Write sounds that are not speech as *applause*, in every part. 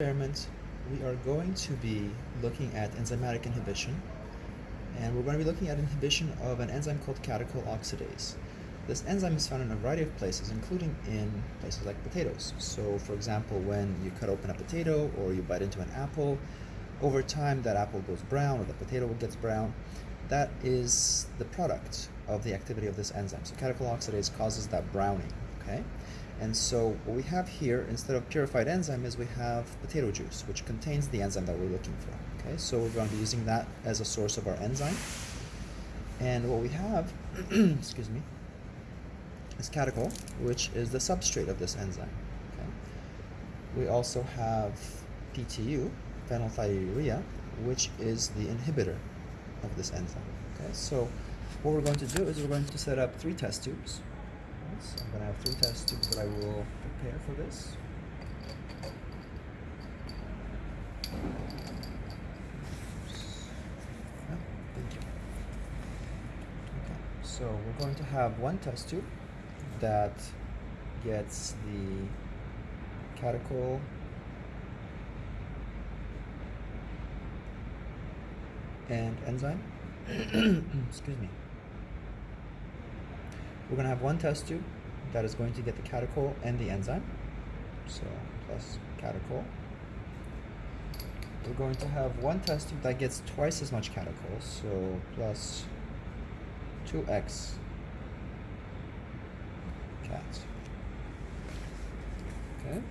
experiment, we are going to be looking at enzymatic inhibition, and we're going to be looking at inhibition of an enzyme called catechol oxidase. This enzyme is found in a variety of places, including in places like potatoes. So, for example, when you cut open a potato or you bite into an apple, over time that apple goes brown or the potato gets brown. That is the product of the activity of this enzyme. So catechol oxidase causes that browning, okay? And so what we have here, instead of purified enzyme, is we have potato juice, which contains the enzyme that we're looking for. Okay, so we're going to be using that as a source of our enzyme. And what we have, *clears throat* excuse me, is catechol, which is the substrate of this enzyme. Okay. We also have PTU, phenylthiourea, which is the inhibitor of this enzyme. Okay, so what we're going to do is we're going to set up three test tubes. So I'm going to have three test tubes that I will prepare for this. Okay, so we're going to have one test tube that gets the catechol and enzyme. *coughs* Excuse me. We're going to have one test tube that is going to get the catechol and the enzyme. So plus catechol. We're going to have one test tube that gets twice as much catechol, so plus 2x cat. Okay,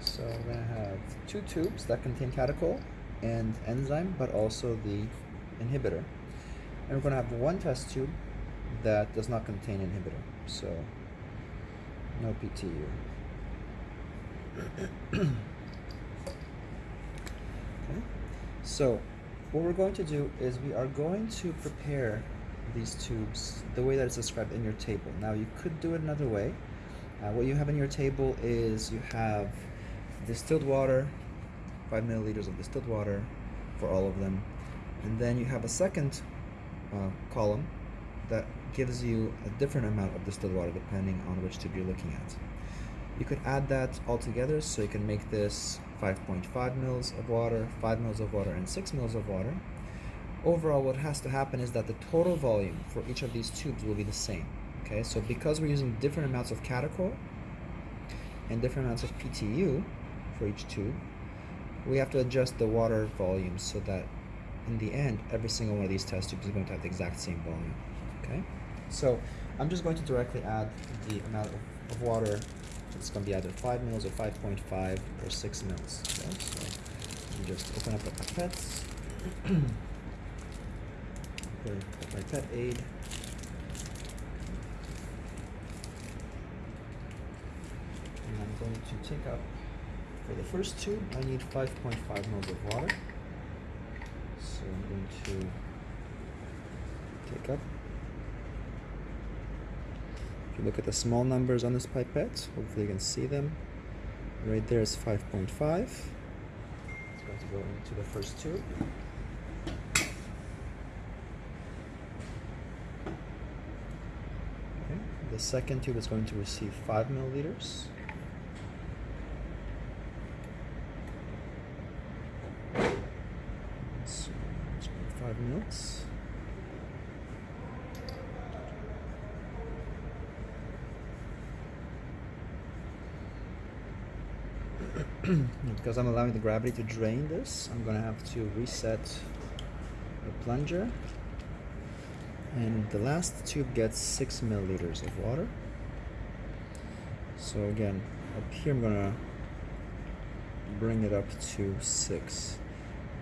so we're going to have two tubes that contain catechol and enzyme, but also the inhibitor. And we're going to have one test tube that does not contain inhibitor. So no PTU. *clears throat* okay. So what we're going to do is we are going to prepare these tubes the way that it's described in your table. Now you could do it another way. Uh, what you have in your table is you have distilled water, 5 milliliters of distilled water for all of them. And then you have a second uh, column that gives you a different amount of distilled water depending on which tube you're looking at. You could add that all together so you can make this 5.5 mils of water, 5 mils of water, and 6 mils of water. Overall, what has to happen is that the total volume for each of these tubes will be the same. Okay, so because we're using different amounts of catechol and different amounts of PTU for each tube, we have to adjust the water volume so that in the end, every single one of these test tubes is going to have the exact same volume. Okay, so I'm just going to directly add the amount of, of water. It's going to be either 5 mils or 5.5 or 6 mils. Okay, so you just open up the pipettes. pipette aid. And I'm going to take up, for the first tube, I need 5.5 mils of water. So I'm going to take up if you look at the small numbers on this pipette, hopefully you can see them. Right there is 5.5. It's going to go into the first tube. Okay. The second tube is going to receive 5 milliliters. So, 5 mils. *clears throat* because I'm allowing the gravity to drain this, I'm going to have to reset the plunger. And the last tube gets 6 milliliters of water. So again, up here I'm going to bring it up to 6.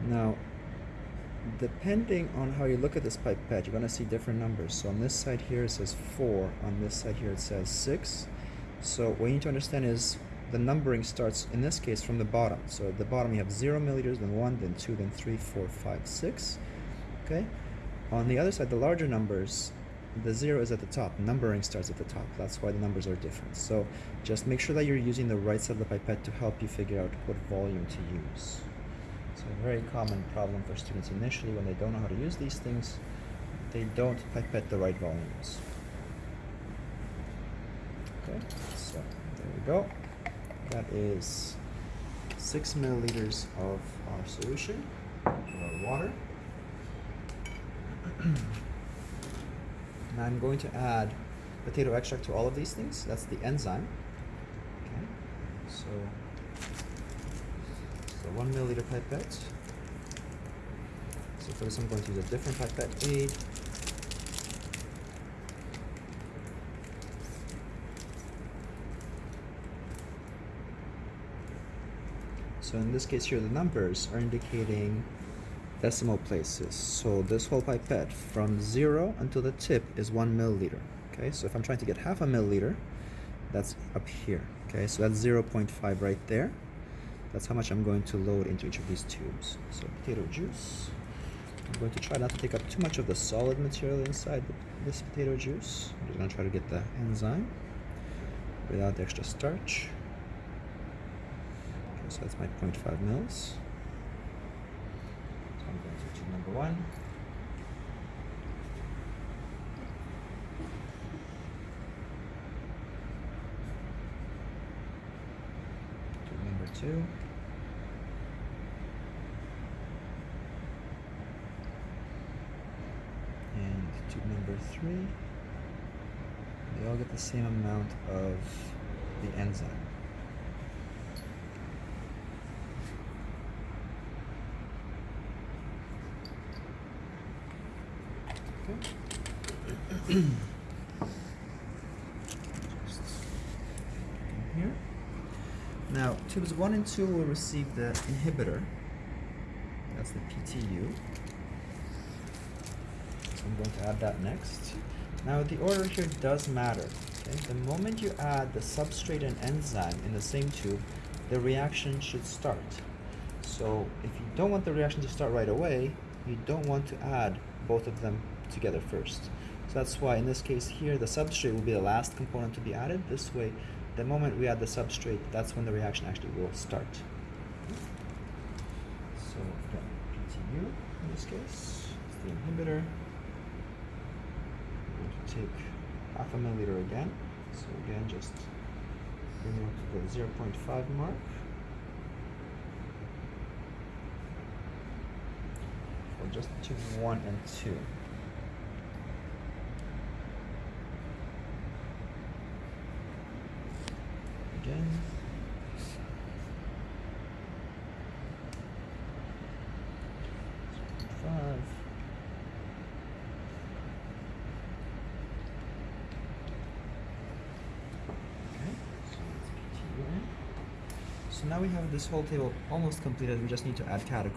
Now, depending on how you look at this pipette, you're going to see different numbers. So on this side here it says 4, on this side here it says 6. So what you need to understand is the numbering starts in this case from the bottom. So at the bottom you have 0 milliliters, then 1, then 2, then 3, 4, 5, 6. Okay? On the other side, the larger numbers, the 0 is at the top. Numbering starts at the top. That's why the numbers are different. So just make sure that you're using the right side of the pipette to help you figure out what volume to use. It's a very common problem for students initially when they don't know how to use these things. They don't pipette the right volumes. Okay, so there we go. That is six milliliters of our solution, of our water. now I'm going to add potato extract to all of these things. That's the enzyme. Okay, so, so one milliliter pipette. So for this I'm going to use a different pipette aid. So in this case here, the numbers are indicating decimal places. So this whole pipette from zero until the tip is one milliliter. Okay, so if I'm trying to get half a milliliter, that's up here. Okay, so that's 0.5 right there. That's how much I'm going to load into each of these tubes. So potato juice. I'm going to try not to take up too much of the solid material inside this potato juice. I'm just going to try to get the enzyme without the extra starch so that's my 0.5 mils. So I'm going to tube number one. Tube number two. And tube number three. They all get the same amount of the enzyme. Here. Now, tubes 1 and 2 will receive the inhibitor. That's the PTU. So I'm going to add that next. Now, the order here does matter. Okay? The moment you add the substrate and enzyme in the same tube, the reaction should start. So, if you don't want the reaction to start right away, you don't want to add both of them together first. So that's why in this case here, the substrate will be the last component to be added. This way, the moment we add the substrate, that's when the reaction actually will start. So again, PTU in this case, it's the inhibitor. We're to take half a milliliter again. So again, just bring it up to the 0.5 mark. So just between 1 and 2. Okay. So now we have this whole table almost completed, we just need to add catechol.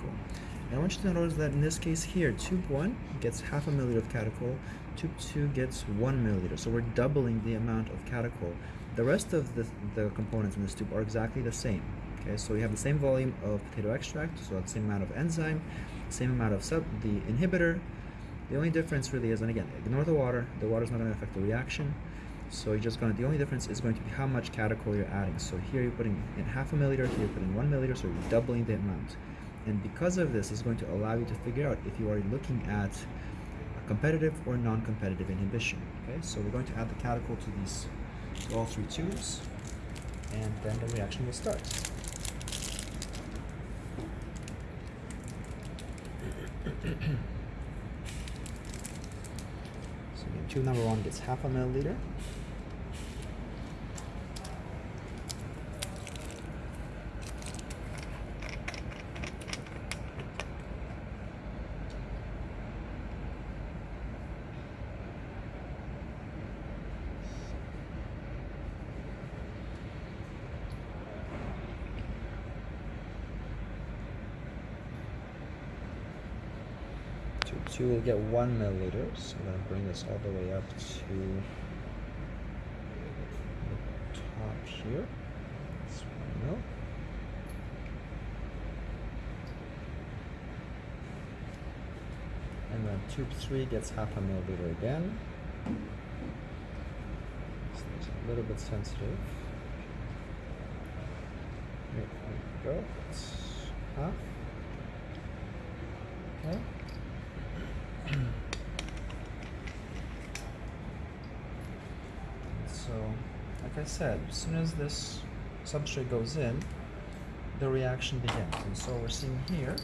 And I want you to notice that in this case here, tube 1 gets half a milliliter of catechol, tube 2 gets 1 milliliter. So we're doubling the amount of catechol the rest of the, the components in this tube are exactly the same. Okay, so we have the same volume of potato extract, so the same amount of enzyme, same amount of sub the inhibitor. The only difference really is, and again, ignore the water. The water is not going to affect the reaction. So you're just going to, the only difference is going to be how much catechol you're adding. So here you're putting in half a milliliter, here you're putting one milliliter, so you're doubling the amount. And because of this, it's going to allow you to figure out if you are looking at a competitive or non-competitive inhibition. Okay, so we're going to add the catechol to these all three tubes, and then the reaction will start. *clears throat* so tube number one gets half a milliliter. Two will get one milliliter. So I'm to bring this all the way up to the top here. That's one mil. And then tube three gets half a milliliter again. So it's a little bit sensitive. Here we go. It's half. Okay. so, like I said, as soon as this substrate goes in, the reaction begins. And so we're seeing here,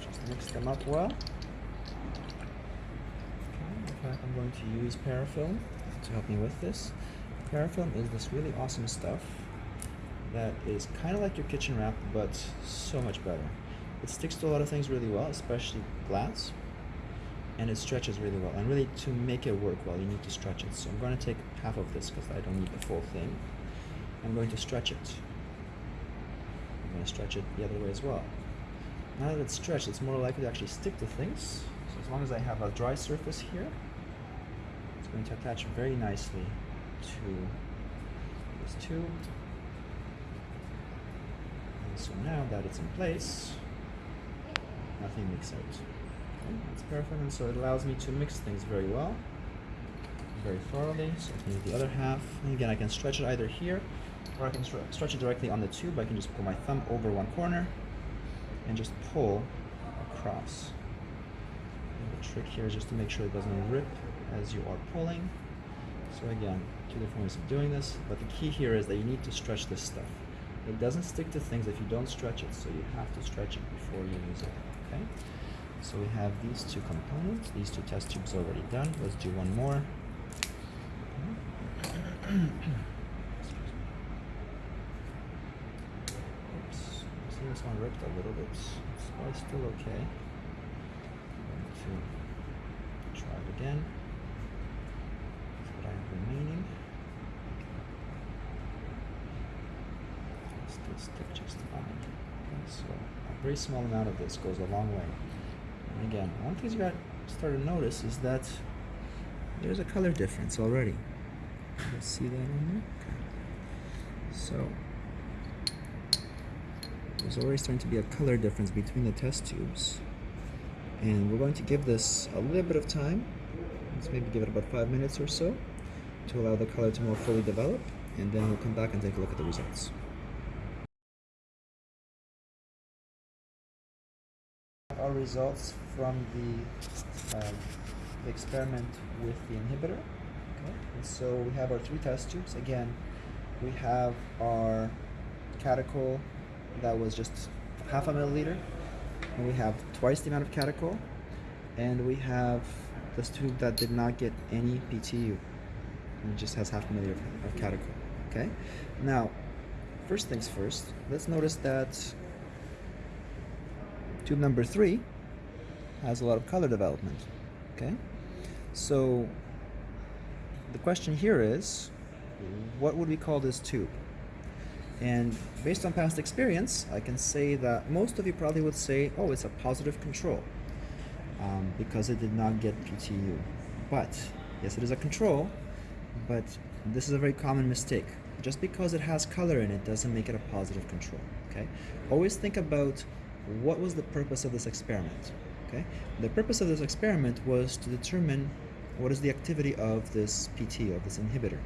just mix them up well. Okay, fact, I'm going to use parafilm to help me with this. Parafilm is this really awesome stuff that is kind of like your kitchen wrap, but so much better. It sticks to a lot of things really well, especially glass, and it stretches really well. And really, to make it work well, you need to stretch it. So I'm going to take half of this because I don't need the full thing. I'm going to stretch it. I'm going to stretch it the other way as well. Now that it's stretched, it's more likely to actually stick to things. So as long as I have a dry surface here, it's going to attach very nicely to this tube. And so now that it's in place, nothing leaks out. That's perfect, and so it allows me to mix things very well, very thoroughly. So I can use the other half. And again, I can stretch it either here, or I can stretch it directly on the tube. I can just pull my thumb over one corner and just pull across. And the trick here is just to make sure it doesn't rip as you are pulling. So again, two different ways of doing this, but the key here is that you need to stretch this stuff. It doesn't stick to things if you don't stretch it, so you have to stretch it before you use it, okay? So we have these two components, these two test tubes already done. Let's do one more. Oops, see this one ripped a little bit. It's still okay. To try it again. That's what I have remaining. Still stick just fine. Okay, so a very small amount of this goes a long way. Again, one thing you got to start to notice is that there's a color difference already. You see that there? Okay. So there's already starting to be a color difference between the test tubes. And we're going to give this a little bit of time. Let's maybe give it about five minutes or so to allow the color to more fully develop. And then we'll come back and take a look at the results. Our results from the, uh, experiment with the inhibitor. Okay. And so we have our three test tubes. Again, we have our catechol that was just half a milliliter, and we have twice the amount of catechol, and we have this tube that did not get any PTU, and it just has half a milliliter of, of catechol. Okay. Now, first things first. Let's notice that tube number three has a lot of color development. Okay. So the question here is, what would we call this tube? And based on past experience, I can say that most of you probably would say, oh, it's a positive control um, because it did not get PTU. But, yes, it is a control, but this is a very common mistake. Just because it has color in it doesn't make it a positive control, okay? Always think about what was the purpose of this experiment, okay? The purpose of this experiment was to determine what is the activity of this PT, of this inhibitor.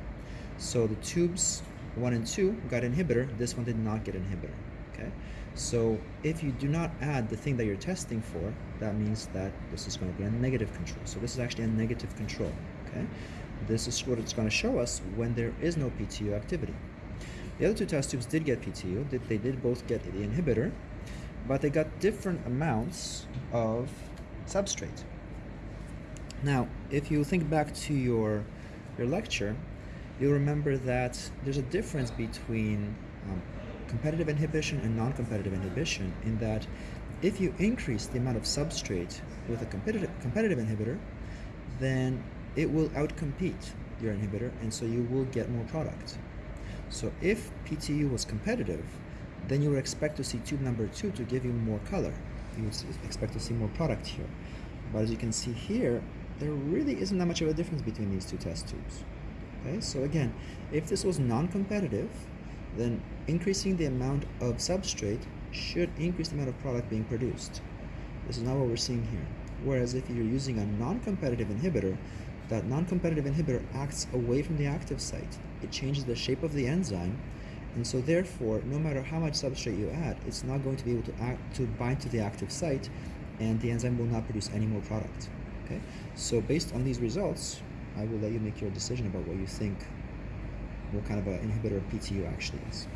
So the tubes 1 and 2 got inhibitor, this one did not get inhibitor. Okay, so if you do not add the thing that you're testing for, that means that this is going to be a negative control. So this is actually a negative control. Okay, this is what it's going to show us when there is no PTU activity. The other two test tubes did get PTU, they did both get the inhibitor, but they got different amounts of substrate. Now, if you think back to your, your lecture, you'll remember that there's a difference between um, competitive inhibition and non-competitive inhibition in that if you increase the amount of substrate with a competitive, competitive inhibitor, then it will outcompete your inhibitor and so you will get more product. So if PTU was competitive, then you would expect to see tube number two to give you more color. You would expect to see more product here. But as you can see here, there really isn't that much of a difference between these two test tubes. Okay, so again, if this was non-competitive, then increasing the amount of substrate should increase the amount of product being produced. This is not what we're seeing here. Whereas if you're using a non-competitive inhibitor, that non-competitive inhibitor acts away from the active site. It changes the shape of the enzyme, and so therefore, no matter how much substrate you add, it's not going to be able to act to bind to the active site, and the enzyme will not produce any more product. Okay, so based on these results, I will let you make your decision about what you think, what kind of an inhibitor PTU actually is.